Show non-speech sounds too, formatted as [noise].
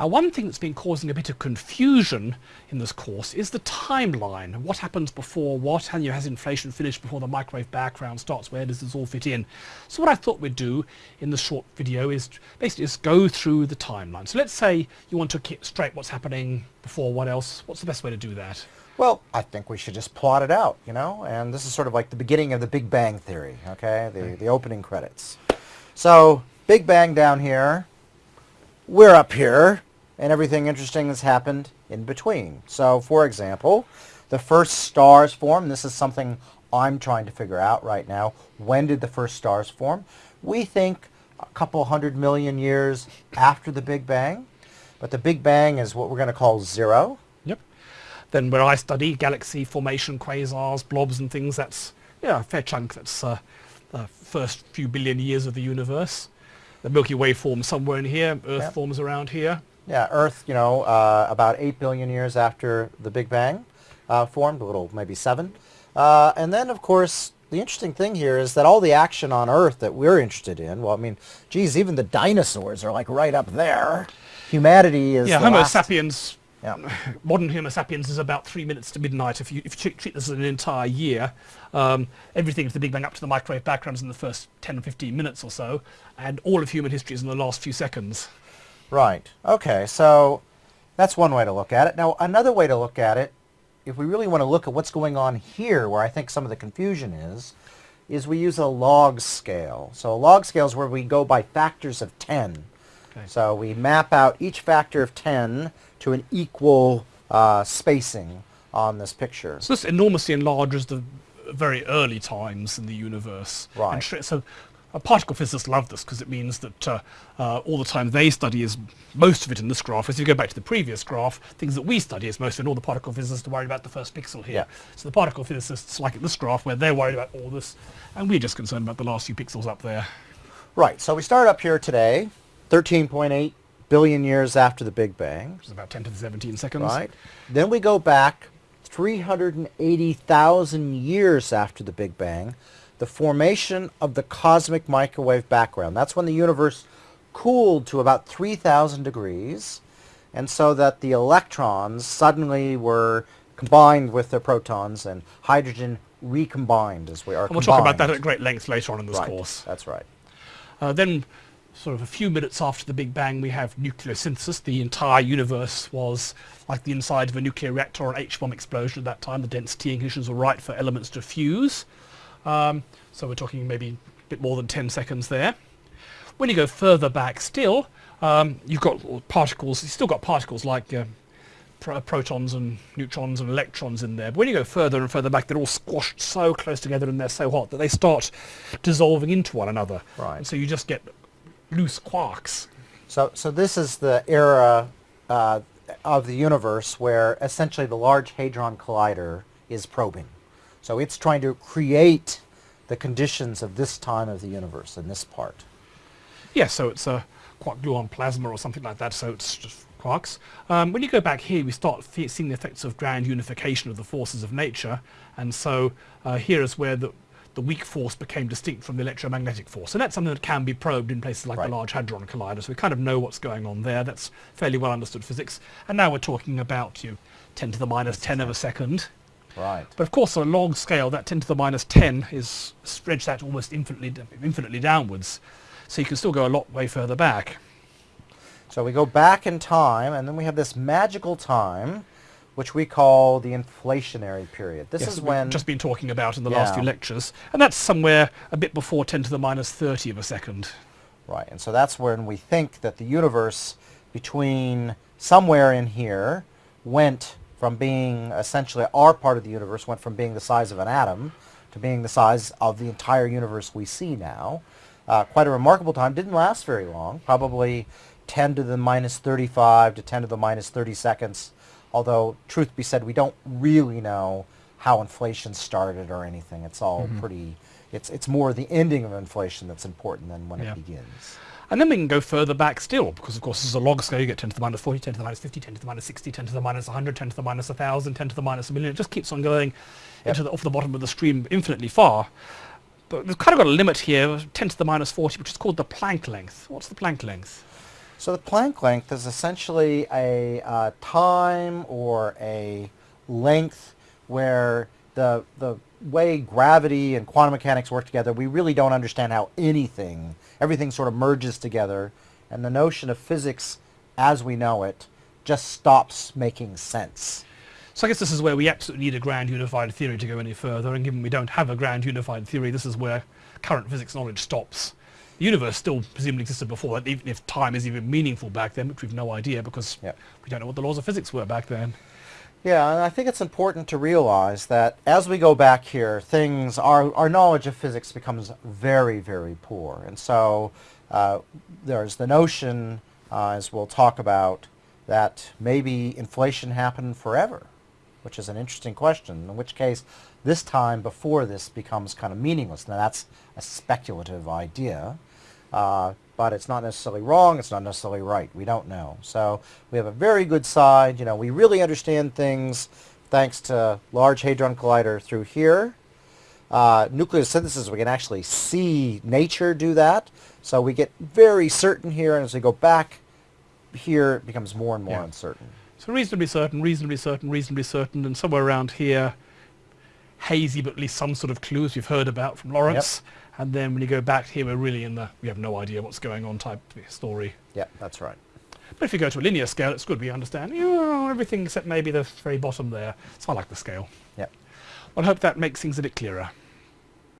Uh, one thing that's been causing a bit of confusion in this course is the timeline. What happens before what, and you has inflation finished before the microwave background starts, where does this all fit in? So what I thought we'd do in the short video is basically just go through the timeline. So let's say you want to keep straight what's happening before what else. What's the best way to do that? Well, I think we should just plot it out, you know, and this is sort of like the beginning of the Big Bang Theory, okay, the, the opening credits. So, Big Bang down here, we're up here, and everything interesting has happened in between. So, for example, the first stars form. This is something I'm trying to figure out right now. When did the first stars form? We think a couple hundred million years after the Big Bang. But the Big Bang is what we're going to call zero. Yep. Then where I study galaxy formation, quasars, blobs and things, that's yeah, a fair chunk. That's uh, the first few billion years of the universe. The Milky Way forms somewhere in here. Earth yep. forms around here. Yeah, Earth, you know, uh, about 8 billion years after the Big Bang uh, formed, a little, maybe 7. Uh, and then, of course, the interesting thing here is that all the action on Earth that we're interested in, well, I mean, geez, even the dinosaurs are like right up there. Humanity is Yeah, Homo last... sapiens, yeah. [laughs] modern Homo sapiens is about three minutes to midnight. If you, if you treat this as an entire year, um, everything to the Big Bang up to the microwave background is in the first 10 or 15 minutes or so, and all of human history is in the last few seconds. Right. Okay, so that's one way to look at it. Now, another way to look at it, if we really want to look at what's going on here, where I think some of the confusion is, is we use a log scale. So a log scale is where we go by factors of 10. Okay. So we map out each factor of 10 to an equal uh, spacing on this picture. So this enormously enlarges the very early times in the universe. Right. so uh, particle physicists love this because it means that uh, uh, all the time they study is most of it in this graph. As you go back to the previous graph, things that we study is most of it, all the particle physicists are worried about the first pixel here. Yeah. So the particle physicists like this graph where they're worried about all this, and we're just concerned about the last few pixels up there. Right, so we start up here today, 13.8 billion years after the Big Bang. Which is about 10 to the 17 seconds. Right. Then we go back 380,000 years after the Big Bang the formation of the cosmic microwave background. That's when the universe cooled to about 3,000 degrees, and so that the electrons suddenly were combined with the protons and hydrogen recombined as we are and we'll talk about that at great length later on in this right. course. That's right. Uh, then sort of a few minutes after the Big Bang we have nucleosynthesis. The entire universe was like the inside of a nuclear reactor or an H-bomb explosion at that time. The density conditions were right for elements to fuse. Um, so we're talking maybe a bit more than 10 seconds there. When you go further back still, um, you've got particles, you've still got particles like uh, pro protons and neutrons and electrons in there. But when you go further and further back, they're all squashed so close together and they're so hot that they start dissolving into one another. Right. And so you just get loose quarks. So, so this is the era uh, of the universe where essentially the Large Hadron Collider is probing. So it's trying to create the conditions of this time of the universe in this part. Yes, yeah, so it's a quark gluon plasma or something like that, so it's just quarks. Um, when you go back here, we start seeing the effects of grand unification of the forces of nature, and so uh, here is where the, the weak force became distinct from the electromagnetic force. And that's something that can be probed in places like right. the Large Hadron Collider, so we kind of know what's going on there. That's fairly well understood physics. And now we're talking about you know, 10 to the minus 10 of a second. Right. But of course, on a log scale, that 10 to the minus 10 is stretched out almost infinitely, infinitely downwards. So you can still go a lot way further back. So we go back in time, and then we have this magical time, which we call the inflationary period. This yes, is when... We've just been talking about in the yeah. last few lectures. And that's somewhere a bit before 10 to the minus 30 of a second. Right, and so that's when we think that the universe between somewhere in here went from being essentially our part of the universe went from being the size of an atom to being the size of the entire universe we see now. Uh, quite a remarkable time. Didn't last very long. Probably 10 to the minus 35 to 10 to the minus 30 seconds. Although, truth be said, we don't really know how inflation started or anything. It's all mm -hmm. pretty, it's, it's more the ending of inflation that's important than when yeah. it begins. And then we can go further back still, because of course this is a log scale, you get 10 to the minus 40, 10 to the minus 50, 10 to the minus 60, 10 to the minus 100, 10 to the minus 1,000, 10 to the minus a million. It just keeps on going yep. into the, off the bottom of the stream infinitely far. But we've kind of got a limit here, 10 to the minus 40, which is called the Planck length. What's the Planck length? So the Planck length is essentially a uh, time or a length where the the way gravity and quantum mechanics work together, we really don't understand how anything, everything sort of merges together, and the notion of physics as we know it just stops making sense. So I guess this is where we absolutely need a grand unified theory to go any further, and given we don't have a grand unified theory, this is where current physics knowledge stops. The universe still presumably existed before that, even if time is even meaningful back then, which we've no idea because Yep. we don't know what the laws of physics were back then. Yeah, and I think it's important to realize that as we go back here, things, our, our knowledge of physics becomes very, very poor. And so uh, there's the notion, uh, as we'll talk about, that maybe inflation happened forever, which is an interesting question, in which case this time before this becomes kind of meaningless. Now that's a speculative idea. Uh, but it's not necessarily wrong. It's not necessarily right. We don't know. So we have a very good side. You know, we really understand things thanks to Large Hadron Collider through here. Uh, nucleosynthesis, we can actually see nature do that. So we get very certain here, and as we go back here, it becomes more and more Yeah. uncertain. So reasonably certain, reasonably certain, reasonably certain, and somewhere around here, hazy, but at least some sort of clues we've heard about from Lawrence. And then when you go back here, we're really in the we have no idea what's going on type story. Yeah, that's right. But if you go to a linear scale, it's good we understand you know, everything except maybe the very bottom there. So I like the scale. Yeah. Well, I hope that makes things a bit clearer.